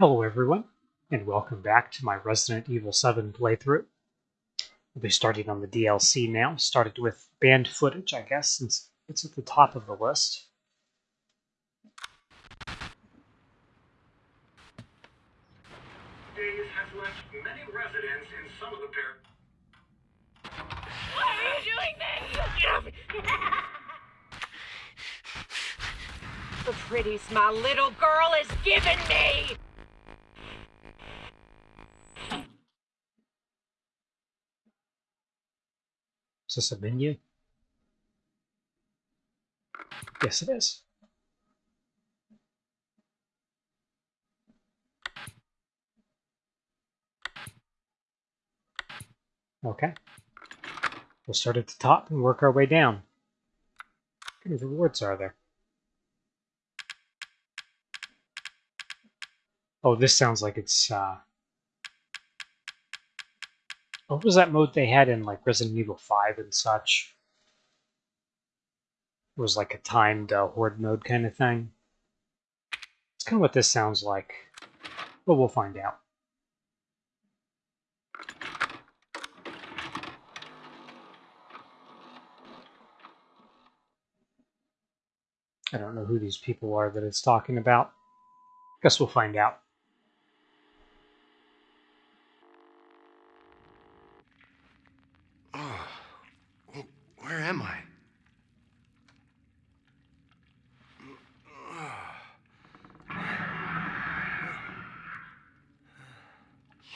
Hello everyone, and welcome back to my Resident Evil 7 playthrough. We'll be starting on the DLC now, started with banned footage, I guess, since it's at the top of the list. Days has left many residents in some of the par- Why are you doing this? the pretties my little girl has given me! Is this a menu? Yes, it is. Okay. We'll start at the top and work our way down. How many rewards are there? Oh, this sounds like it's, uh... What was that mode they had in, like, Resident Evil 5 and such? It was like a timed uh, horde mode kind of thing. It's kind of what this sounds like. But we'll find out. I don't know who these people are that it's talking about. Guess we'll find out. Oh, where am I?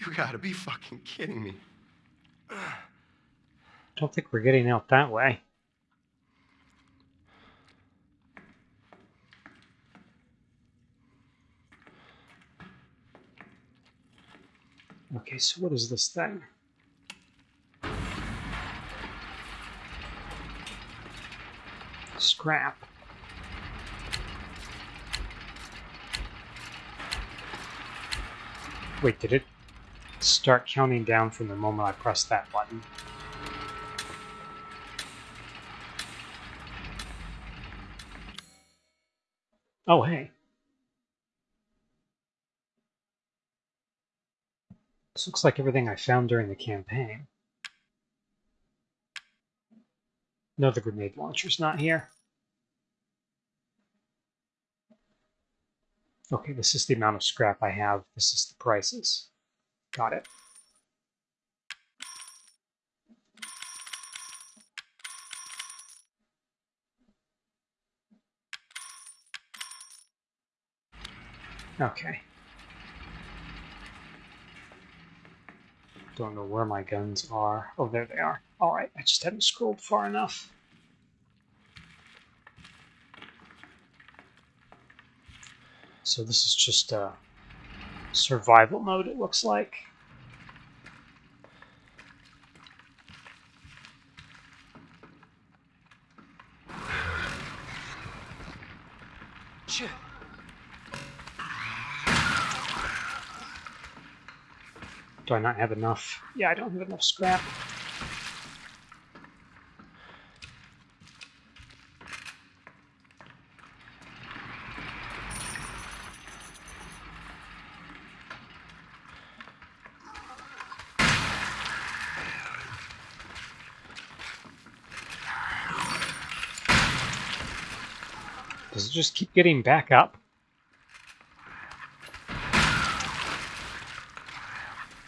You gotta be fucking kidding me. Don't think we're getting out that way. Okay, so what is this thing? Scrap. Wait, did it start counting down from the moment I pressed that button? Oh, hey. This looks like everything I found during the campaign. No, the grenade launcher's not here. Okay, this is the amount of scrap I have. This is the prices. Got it. Okay. Don't know where my guns are. Oh, there they are. Alright, I just haven't scrolled far enough. So this is just a survival mode, it looks like. Shit. Do I not have enough? Yeah, I don't have enough scrap. Just keep getting back up?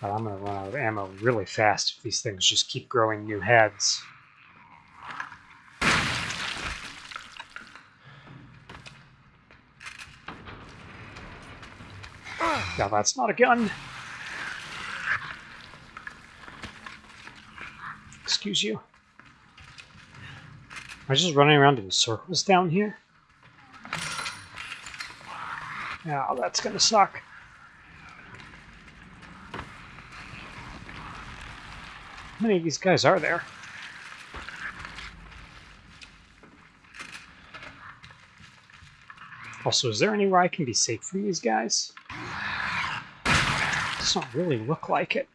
But I'm going to run out of ammo really fast if these things just keep growing new heads. Yeah, that's not a gun. Excuse you. Am I just running around in circles down here? Yeah, that's gonna suck. How many of these guys are there? Also, is there anywhere I can be safe from these guys? Does not really look like it.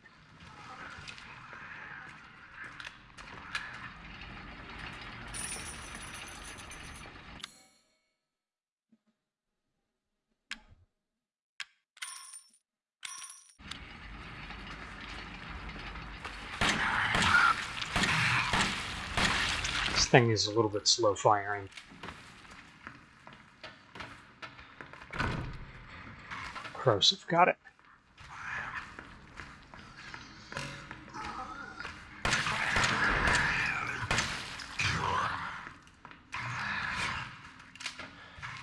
Thing is a little bit slow firing. Corrosive, got it.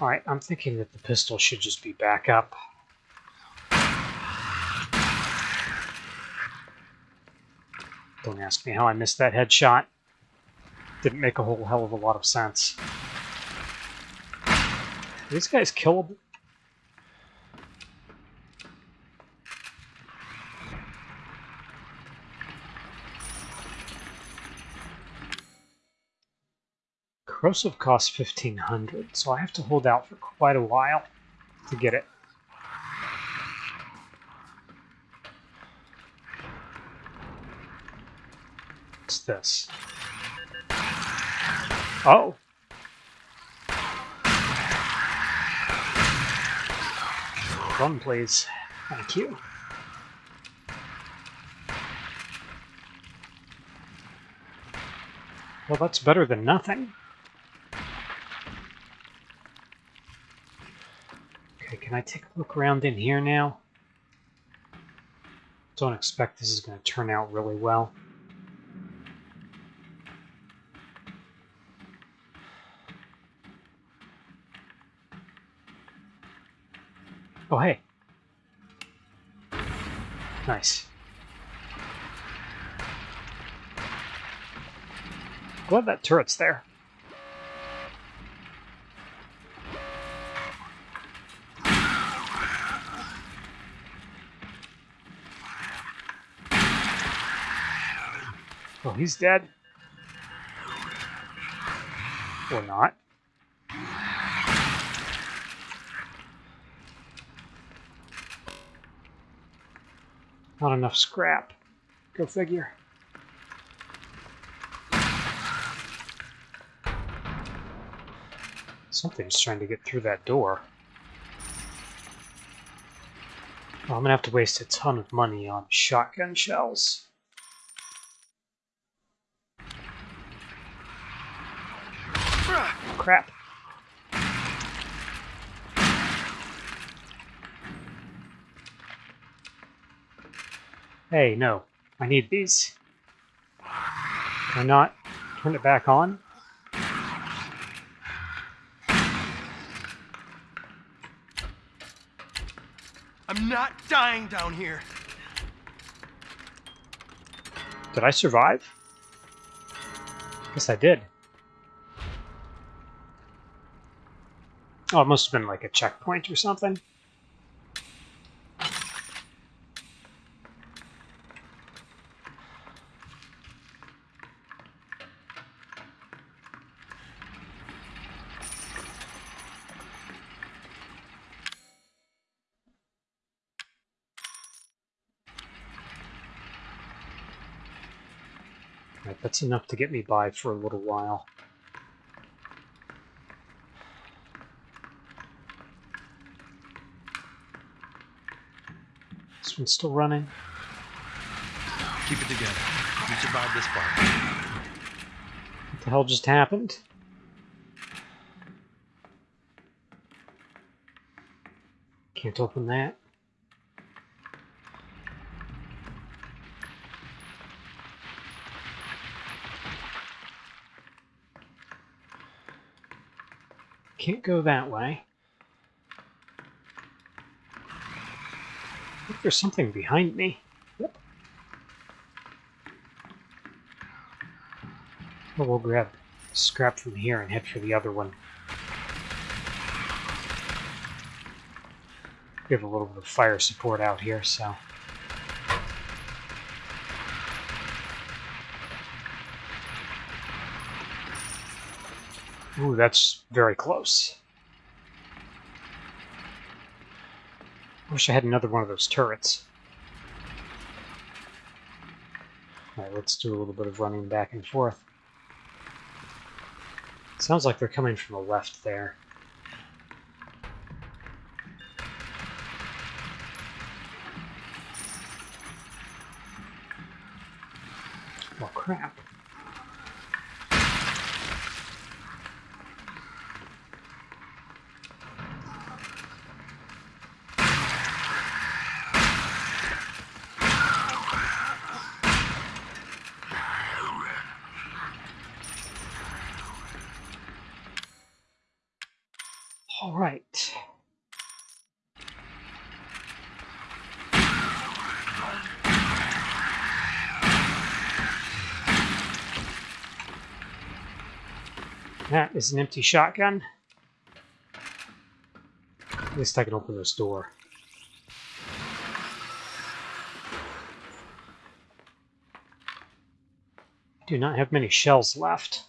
Alright, I'm thinking that the pistol should just be back up. Don't ask me how I missed that headshot. Didn't make a whole hell of a lot of sense. Are these guys killable? Corrosive costs 1500 so I have to hold out for quite a while to get it. What's this? Oh. Run, please. Thank you. Well, that's better than nothing. Okay, can I take a look around in here now? Don't expect this is going to turn out really well. Oh, hey. Nice. Glad that turret's there. Oh, he's dead. Or not. Not enough scrap. Go figure. Something's trying to get through that door. Oh, I'm gonna have to waste a ton of money on shotgun shells. Crap. Hey, no. I need these. Can I not turn it back on? I'm not dying down here. Did I survive? Guess I did. Oh, it must have been like a checkpoint or something. That's enough to get me by for a little while. This one's still running. Keep it together. You survived this far. What the hell just happened? Can't open that. Can't go that way. There's something behind me. Yep. Well, we'll grab scrap from here and head for the other one. We have a little bit of fire support out here, so. Ooh, that's very close. Wish I had another one of those turrets. Alright, let's do a little bit of running back and forth. Sounds like they're coming from the left there. Well, crap. That is an empty shotgun. At least I can open this door. Do not have many shells left.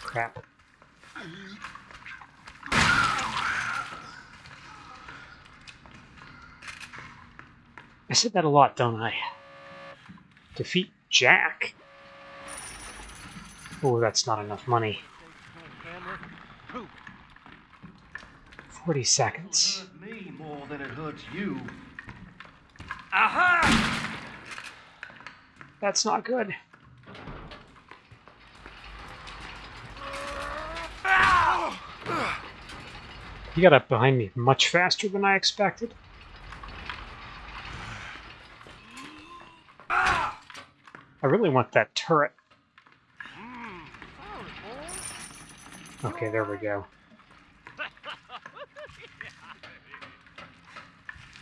Crap. I said that a lot, don't I? Defeat Jack. Oh, that's not enough money. 40 seconds. Me more than it hurts you. Aha! That's not good. He got up behind me much faster than I expected. I really want that turret. Mm. Okay, there we go.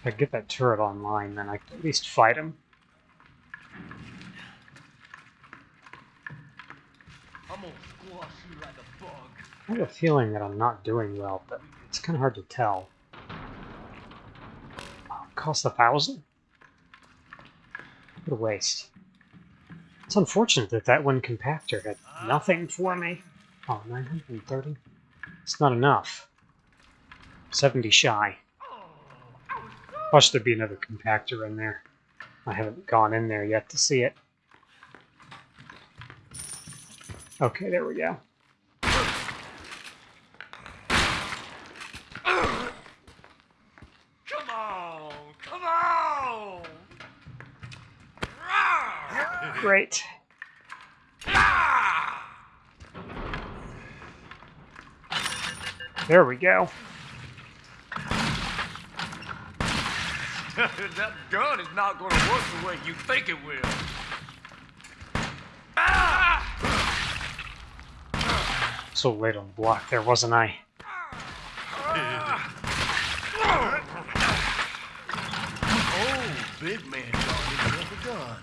If I get that turret online, then I can at least fight him. I'm gonna squash you like a bug. I have a feeling that I'm not doing well, but it's kind of hard to tell. Oh, cost a thousand? What a waste. It's unfortunate that that one compactor had nothing for me. Oh, 930? It's not enough. 70 shy. Watch there'd be another compactor in there. I haven't gone in there yet to see it. Okay, there we go. Come on! Come on! Rawr! Great. There we go. that gun is not going to work the way you think it will. Ah! So late on the block there, wasn't I? Oh, big man taught me to have a gun.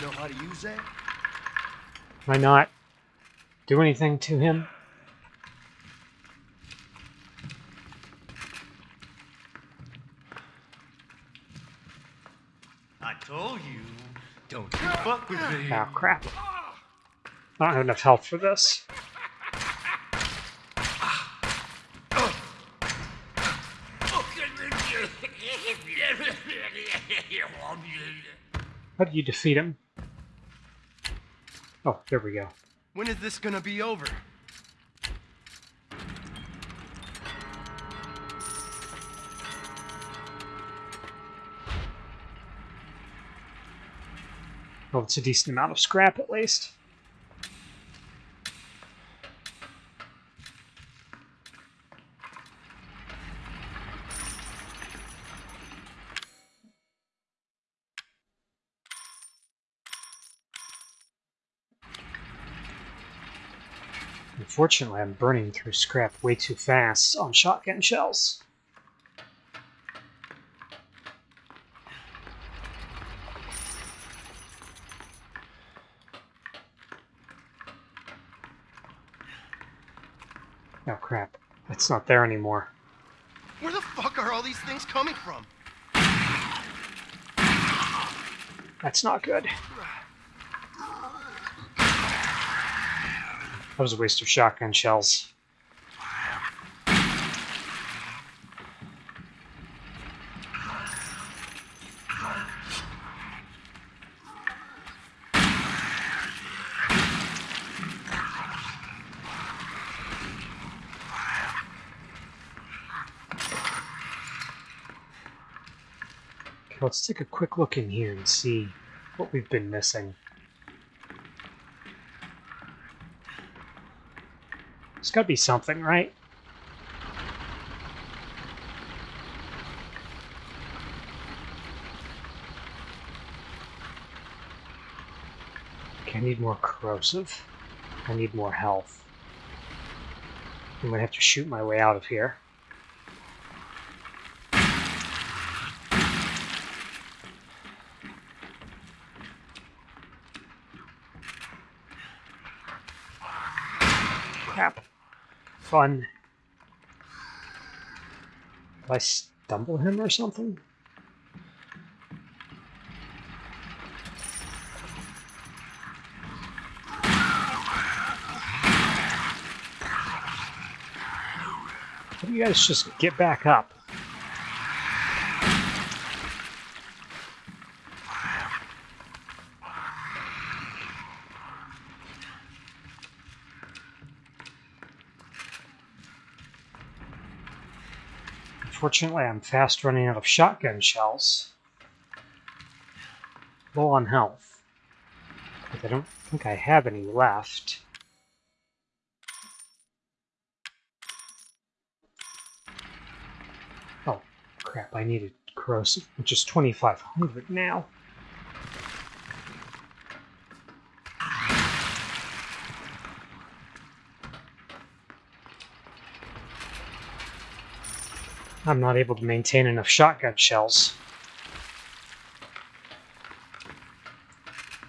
You know how to use that? Can I not do anything to him? I told you, don't you fuck with me. Oh, crap. I don't have enough health for this. How do you defeat him? Oh, there we go. When is this gonna be over? Well, it's a decent amount of scrap at least. Unfortunately, I'm burning through scrap way too fast on shotgun shells. Oh crap, it's not there anymore. Where the fuck are all these things coming from? That's not good. That was a waste of shotgun shells. Let's take a quick look in here and see what we've been missing. There's gotta be something, right? Okay, I need more corrosive. I need more health. I'm gonna have to shoot my way out of here. crap. Fun. Did I stumble him or something? How do you guys just get back up? Unfortunately, I'm fast running out of shotgun shells. Low on health. But I don't think I have any left. Oh, crap, I needed corrosive, which is 2500 now. I'm not able to maintain enough shotgun shells.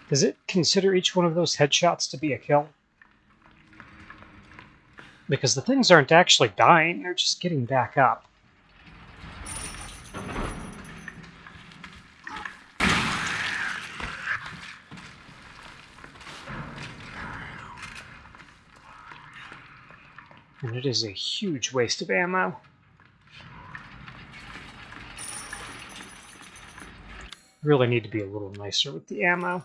Does it consider each one of those headshots to be a kill? Because the things aren't actually dying, they're just getting back up. And it is a huge waste of ammo. Really need to be a little nicer with the ammo.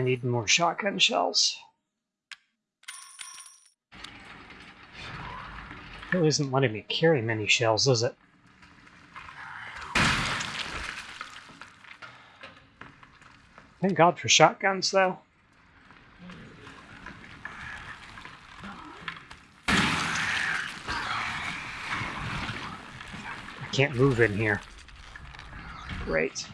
Definitely need more shotgun shells. Really isn't letting me carry many shells, is it? Thank God for shotguns, though. I can't move in here. Great.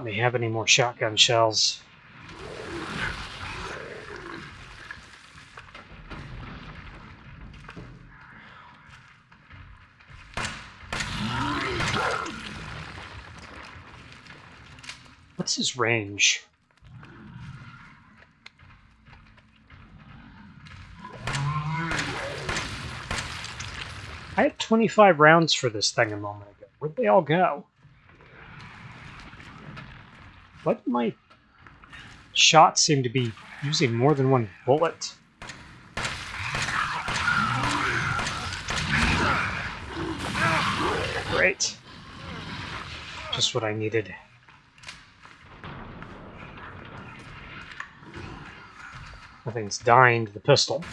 Let me have any more shotgun shells. What's his range? I had 25 rounds for this thing a moment ago. Where'd they all go? Why do my shots seem to be using more than one bullet? Great. Just what I needed. Nothing's dying to the pistol.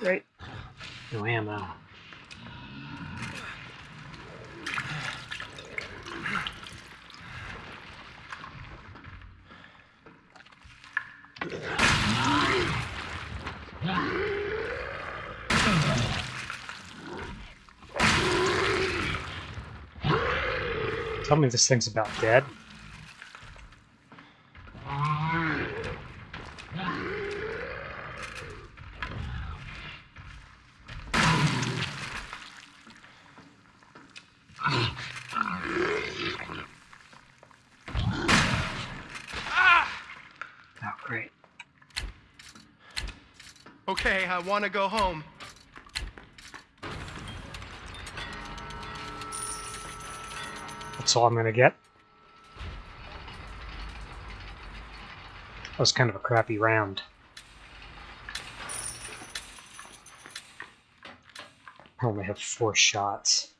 Great. No ammo. Tell me this thing's about dead. Oh, great. Okay, I want to go home. That's all I'm gonna get. That was kind of a crappy round. I only have four shots.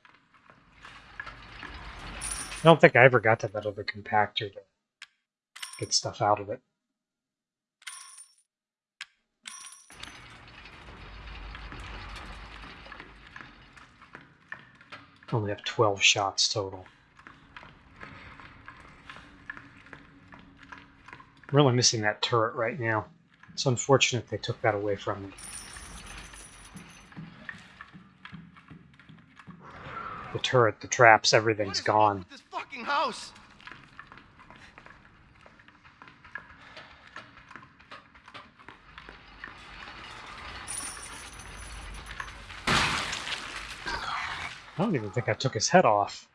I don't think I ever got to that other compactor to get stuff out of it. Only have 12 shots total. I'm really missing that turret right now. It's unfortunate they took that away from me. The turret, the traps, everything's gone. This fucking house. I don't even think I took his head off.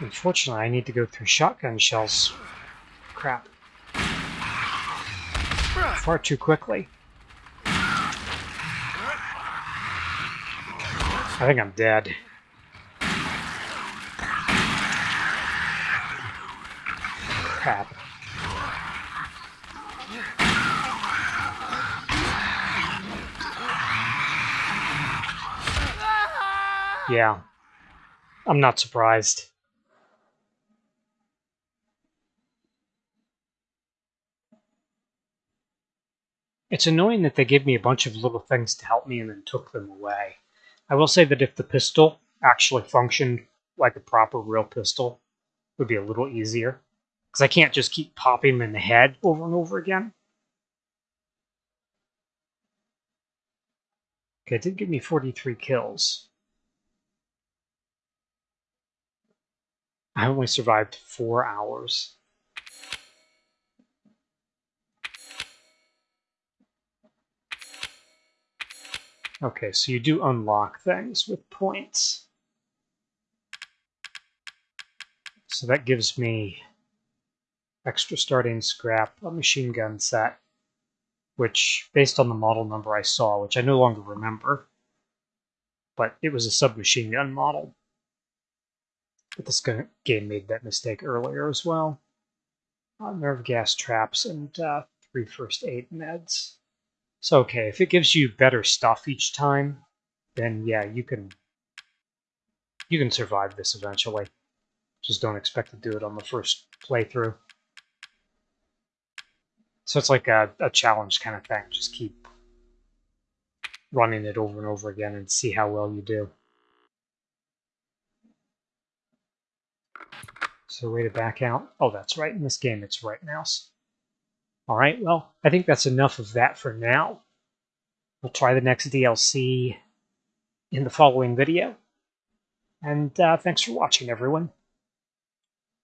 Unfortunately, I need to go through shotgun shells. Crap. Far too quickly. I think I'm dead. Crap. Yeah. I'm not surprised. It's annoying that they gave me a bunch of little things to help me and then took them away. I will say that if the pistol actually functioned like a proper real pistol, it would be a little easier. Because I can't just keep popping them in the head over and over again. Okay, it did give me 43 kills. I only survived four hours. Okay, so you do unlock things with points. So that gives me extra starting scrap, a machine gun set, which, based on the model number I saw, which I no longer remember, but it was a submachine gun model. But this game made that mistake earlier as well. Uh, nerve gas traps and uh, three first aid meds. So okay, if it gives you better stuff each time, then yeah, you can you can survive this eventually. Just don't expect to do it on the first playthrough. So it's like a, a challenge kind of thing. Just keep running it over and over again and see how well you do. So way to back out. Oh, that's right. In this game, it's right mouse. All right, well, I think that's enough of that for now. We'll try the next DLC in the following video. And uh, thanks for watching, everyone.